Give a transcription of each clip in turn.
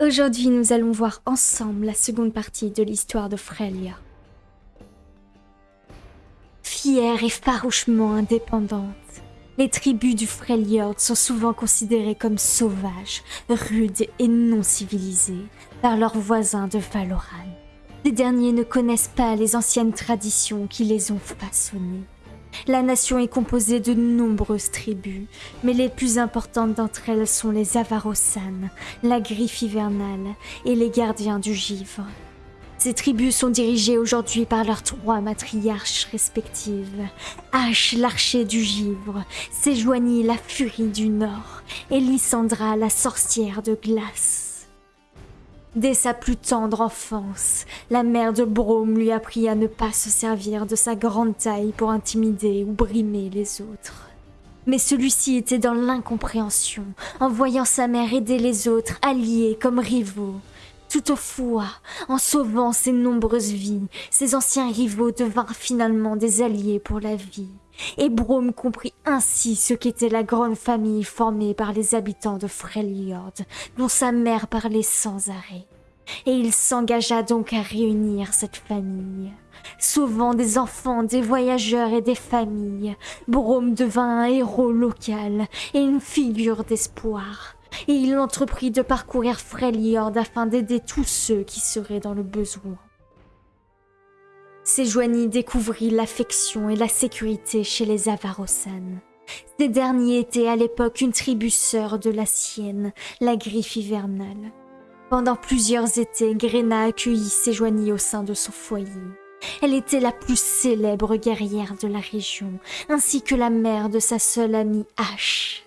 Aujourd'hui, nous allons voir ensemble la seconde partie de l'histoire de Frelia. Fières et farouchement indépendantes, les tribus du Freljord sont souvent considérées comme sauvages, rudes et non civilisées par leurs voisins de Valoran. Ces derniers ne connaissent pas les anciennes traditions qui les ont façonnés. La nation est composée de nombreuses tribus, mais les plus importantes d'entre elles sont les Avarosan, la griffe hivernale et les gardiens du givre. Ces tribus sont dirigées aujourd'hui par leurs trois matriarches respectives. Ash, l'archer du givre, Séjoigny, la furie du nord, et Lysandra, la sorcière de glace. Dès sa plus tendre enfance, la mère de Brome lui apprit à ne pas se servir de sa grande taille pour intimider ou brimer les autres. Mais celui-ci était dans l'incompréhension, en voyant sa mère aider les autres, alliés comme rivaux. Toutefois, en sauvant ses nombreuses vies, ses anciens rivaux devinrent finalement des alliés pour la vie. Et Brome comprit ainsi ce qu'était la grande famille formée par les habitants de Freljord, dont sa mère parlait sans arrêt. Et il s'engagea donc à réunir cette famille. Sauvant des enfants, des voyageurs et des familles, Brome devint un héros local et une figure d'espoir. Et il entreprit de parcourir Freljord afin d'aider tous ceux qui seraient dans le besoin. Séjoigny découvrit l'affection et la sécurité chez les Avarosan. Ces derniers étaient à l'époque une tribu sœur de la sienne, la griffe hivernale. Pendant plusieurs étés, Grena accueillit Séjoigny au sein de son foyer. Elle était la plus célèbre guerrière de la région, ainsi que la mère de sa seule amie Ash.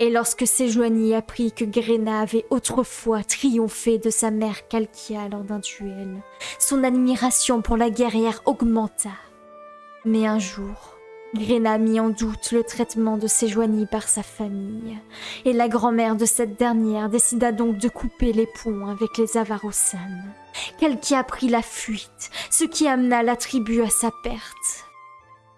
Et lorsque Séjoigny apprit que Grena avait autrefois triomphé de sa mère Kalkia lors d'un duel, son admiration pour la guerrière augmenta. Mais un jour, Grena mit en doute le traitement de Séjoigny par sa famille, et la grand-mère de cette dernière décida donc de couper les ponts avec les Avarosan. Kalkia prit la fuite, ce qui amena la tribu à sa perte.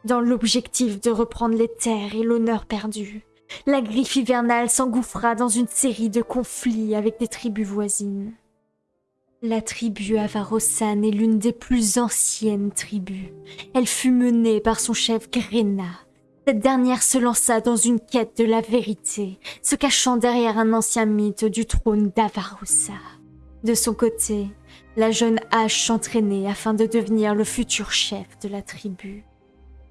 Dans l'objectif de reprendre les terres et l'honneur perdu, la griffe hivernale s'engouffra dans une série de conflits avec des tribus voisines. La tribu Avarosan est l'une des plus anciennes tribus. Elle fut menée par son chef Grena. Cette dernière se lança dans une quête de la vérité, se cachant derrière un ancien mythe du trône d'Avarosa. De son côté, la jeune Ash s'entraînait afin de devenir le futur chef de la tribu.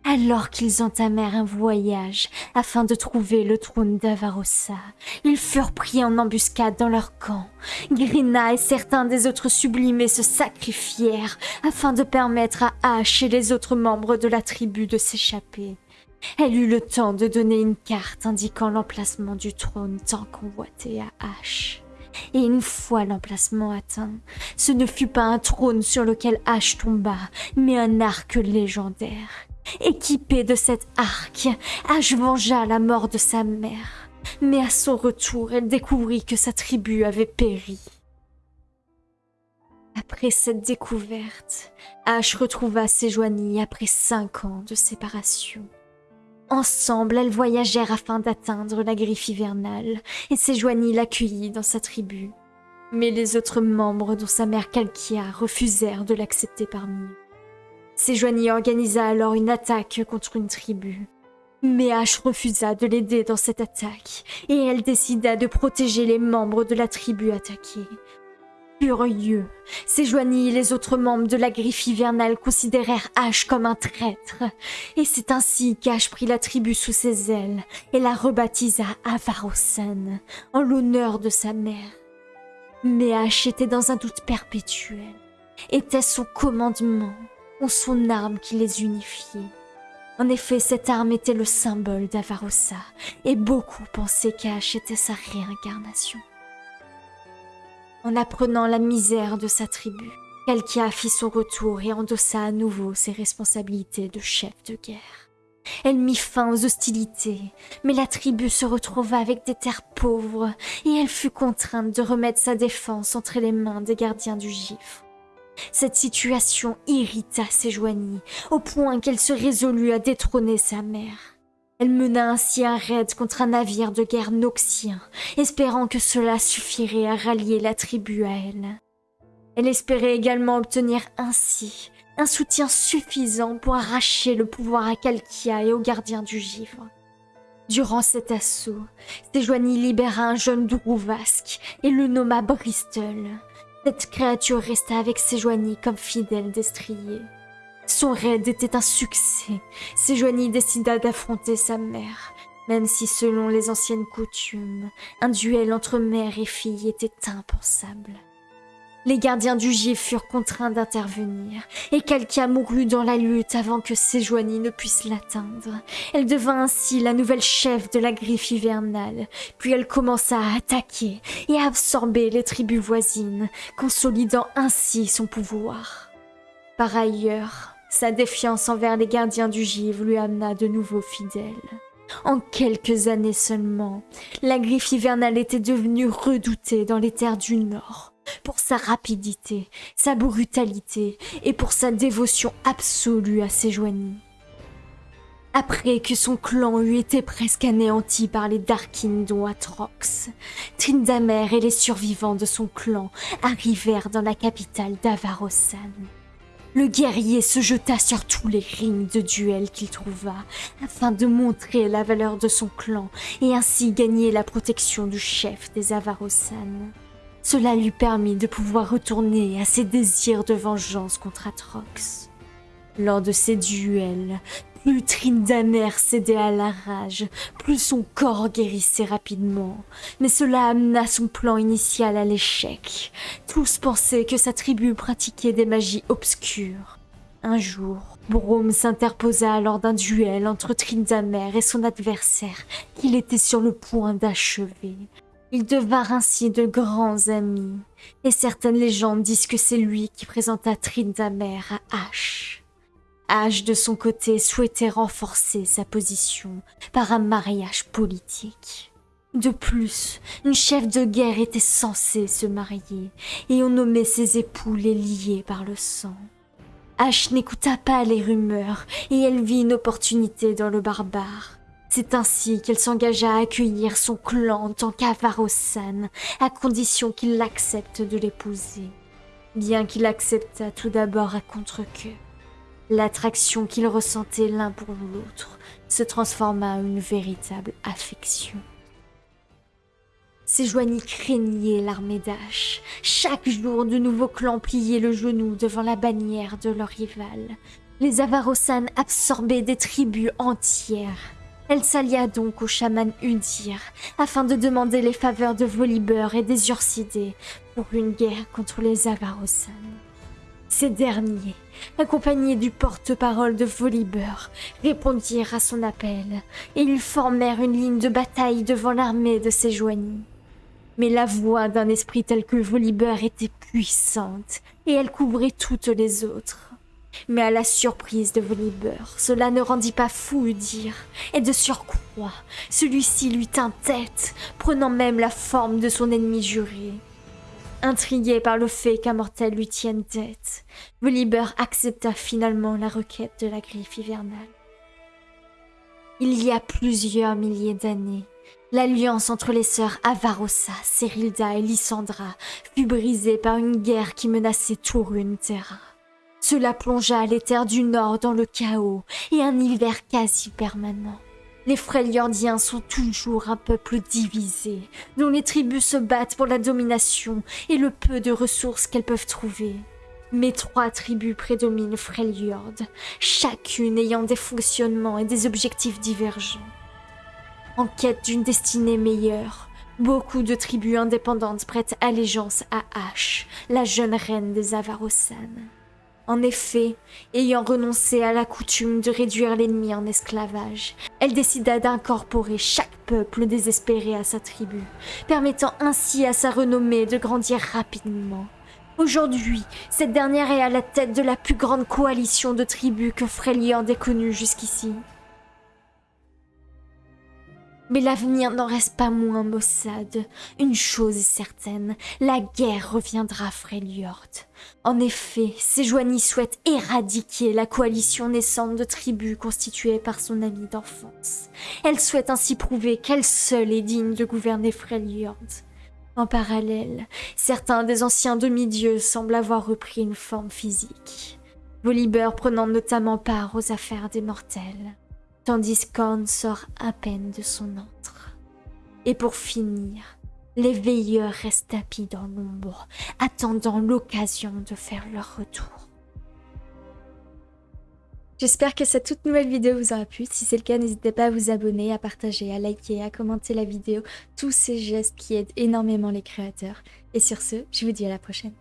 Alors qu'ils entamèrent un voyage afin de trouver le trône d'Avarosa, ils furent pris en embuscade dans leur camp. Grina et certains des autres sublimés se sacrifièrent afin de permettre à Ash et les autres membres de la tribu de s'échapper. Elle eut le temps de donner une carte indiquant l'emplacement du trône tant convoité à Ash. Et une fois l'emplacement atteint, ce ne fut pas un trône sur lequel Ash tomba, mais un arc légendaire. Équipée de cet arc, Ash vengea la mort de sa mère. Mais à son retour, elle découvrit que sa tribu avait péri. Après cette découverte, Ash retrouva Séjoigny après cinq ans de séparation. Ensemble, elles voyagèrent afin d'atteindre la griffe hivernale, et Séjoigny l'accueillit dans sa tribu. Mais les autres membres, dont sa mère Kalkia, refusèrent de l'accepter parmi eux. Séjoigny organisa alors une attaque contre une tribu. Mais Ash refusa de l'aider dans cette attaque, et elle décida de protéger les membres de la tribu attaquée. Furieux, Séjoigny et les autres membres de la griffe hivernale considérèrent Ash comme un traître, et c'est ainsi qu'Ash prit la tribu sous ses ailes et la rebaptisa Avarosan, en l'honneur de sa mère. Mais Ash était dans un doute perpétuel. Était son commandement ou son arme qui les unifiait. En effet, cette arme était le symbole d'Avarosa, et beaucoup pensaient qu'Ash était sa réincarnation. En apprenant la misère de sa tribu, Kalkia fit son retour et endossa à nouveau ses responsabilités de chef de guerre. Elle mit fin aux hostilités, mais la tribu se retrouva avec des terres pauvres et elle fut contrainte de remettre sa défense entre les mains des gardiens du gifre. Cette situation irrita Séjoigny, au point qu'elle se résolut à détrôner sa mère. Elle mena ainsi un raid contre un navire de guerre noxien, espérant que cela suffirait à rallier la tribu à elle. Elle espérait également obtenir ainsi un soutien suffisant pour arracher le pouvoir à Kalkia et aux gardiens du givre. Durant cet assaut, Sejuani libéra un jeune Drouvasque et le nomma Bristol. Cette créature resta avec Sejuani comme fidèle destrier. Son raid était un succès. Sejuani décida d'affronter sa mère, même si selon les anciennes coutumes, un duel entre mère et fille était impensable. Les gardiens du gif furent contraints d'intervenir, et Kalkia mourut dans la lutte avant que Sejuani ne puisse l'atteindre. Elle devint ainsi la nouvelle chef de la griffe hivernale, puis elle commença à attaquer et à absorber les tribus voisines, consolidant ainsi son pouvoir. Par ailleurs, sa défiance envers les gardiens du givre lui amena de nouveaux fidèles. En quelques années seulement, la griffe hivernale était devenue redoutée dans les terres du Nord pour sa rapidité, sa brutalité et pour sa dévotion absolue à ses joignies. Après que son clan eut été presque anéanti par les Darkin dont Atrox, Trindamer et les survivants de son clan arrivèrent dans la capitale d'Avarosan. Le guerrier se jeta sur tous les rings de duel qu'il trouva, afin de montrer la valeur de son clan et ainsi gagner la protection du chef des Avarosan. Cela lui permit de pouvoir retourner à ses désirs de vengeance contre Atrox. Lors de ces duels, plus Trindamer cédait à la rage, plus son corps guérissait rapidement. Mais cela amena son plan initial à l'échec. Tous pensaient que sa tribu pratiquait des magies obscures. Un jour, Brome s'interposa lors d'un duel entre Trindamer et son adversaire, qu'il était sur le point d'achever. Ils devinrent ainsi de grands amis, et certaines légendes disent que c'est lui qui présenta Trindamer à Ash. Ash, de son côté, souhaitait renforcer sa position par un mariage politique. De plus, une chef de guerre était censée se marier, et on nommait ses époux les liés par le sang. Ash n'écouta pas les rumeurs, et elle vit une opportunité dans le barbare. C'est ainsi qu'elle s'engagea à accueillir son clan en tant qu'Avarosan, à condition qu'il l'accepte de l'épouser. Bien qu'il accepta tout d'abord à contre-queue. L'attraction qu'ils ressentaient l'un pour l'autre se transforma en une véritable affection. Joignies craignaient l'armée d'Ash. Chaque jour, de nouveaux clans pliaient le genou devant la bannière de leur rival. Les Avarosan absorbaient des tribus entières. Elle s'allia donc au chaman Udir afin de demander les faveurs de Volibear et des Ursidés pour une guerre contre les Avarosan. Ces derniers, accompagnés du porte-parole de Volibear, répondirent à son appel et ils formèrent une ligne de bataille devant l'armée de Sejuani. Mais la voix d'un esprit tel que Volibear était puissante et elle couvrait toutes les autres. Mais à la surprise de Volibear, cela ne rendit pas fou Udir, et de surcroît, celui-ci lui tint tête, prenant même la forme de son ennemi juré. Intrigué par le fait qu'un mortel lui tienne tête, Volibear accepta finalement la requête de la griffe hivernale. Il y a plusieurs milliers d'années, l'alliance entre les sœurs Avarossa, Serilda et Lysandra fut brisée par une guerre qui menaçait tout Terra. Cela plongea les terres du Nord dans le chaos et un hiver quasi permanent. Les Freljordiens sont toujours un peuple divisé, dont les tribus se battent pour la domination et le peu de ressources qu'elles peuvent trouver. Mais trois tribus prédominent Freljord, chacune ayant des fonctionnements et des objectifs divergents. En quête d'une destinée meilleure, beaucoup de tribus indépendantes prêtent allégeance à Ash, la jeune reine des Avarosan. En effet, ayant renoncé à la coutume de réduire l'ennemi en esclavage, elle décida d'incorporer chaque peuple désespéré à sa tribu, permettant ainsi à sa renommée de grandir rapidement. Aujourd'hui, cette dernière est à la tête de la plus grande coalition de tribus que Freljord ait connue jusqu'ici. Mais l'avenir n'en reste pas moins maussade. Une chose est certaine, la guerre reviendra à. En effet, Sejuani souhaite éradiquer la coalition naissante de tribus constituée par son ami d'enfance. Elle souhaite ainsi prouver qu'elle seule est digne de gouverner Freljord. En parallèle, certains des anciens demi-dieux semblent avoir repris une forme physique. Volibear prenant notamment part aux affaires des mortels tandis qu'Orn sort à peine de son antre. Et pour finir, les veilleurs restent tapis dans l'ombre, attendant l'occasion de faire leur retour. J'espère que cette toute nouvelle vidéo vous aura plu. Si c'est le cas, n'hésitez pas à vous abonner, à partager, à liker, à commenter la vidéo. Tous ces gestes qui aident énormément les créateurs. Et sur ce, je vous dis à la prochaine.